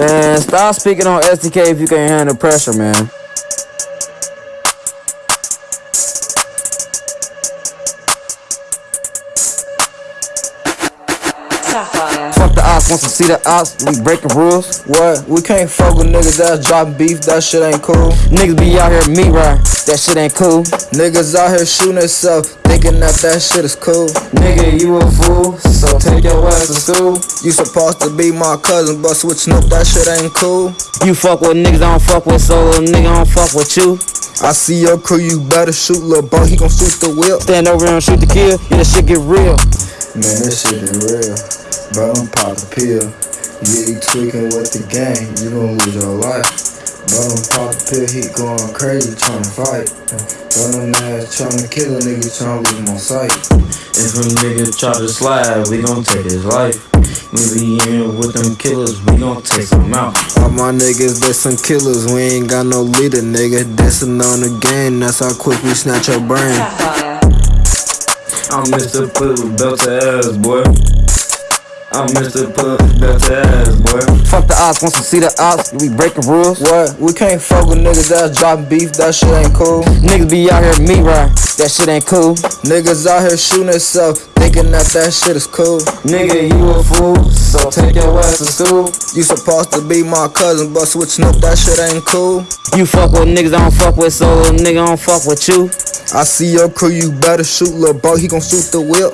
Man, stop speaking on SDK if you can't handle pressure, man. Sapphire. Fuck the ops, want to see the ops, we breaking rules. What? We can't fuck with niggas that's dropping beef, that shit ain't cool. Niggas be out here meat right, that shit ain't cool. Niggas out here shooting themselves, thinking that that shit is cool. Nigga, you a fool, so take your ass to school. You supposed to be my cousin, but switching up that shit ain't cool. You fuck with niggas I don't fuck with, so little nigga I don't fuck with you. I see your crew, you better shoot, lil' bro, he gon' shoot the whip. Stand over and shoot the kill, yeah, that shit get real. Man, this shit is real, but I'm pop a pill. Yeah, you tweaking with the gang, you gon' lose your life. But I'm pop a pill, he going crazy trying to fight. But I'm ass tryna kill a nigga, tryna lose my sight. If a nigga try to slide, we gon' take his life. We be in with them killers, we gon' take them out. All my niggas, they some killers, we ain't got no leader, nigga. Dancing on the game, that's how quick we snatch your brain. I'm Mr. Put belt to ass, boy. I'm Mr. Put belt to ass, boy. Fuck the ops, want to see the ops, we breaking rules. What? We can't fuck with niggas that's dropping beef, that shit ain't cool. Niggas be out here meat right, that shit ain't cool. Niggas out here shooting themselves, thinking that that shit is cool. Nigga, you a fool, so take your ass to school. You supposed to be my cousin, but switching up that shit ain't cool. You fuck with niggas I don't fuck with, so nigga I don't fuck with you. I see your crew, you better shoot, lil' bro, he gon' shoot the whip.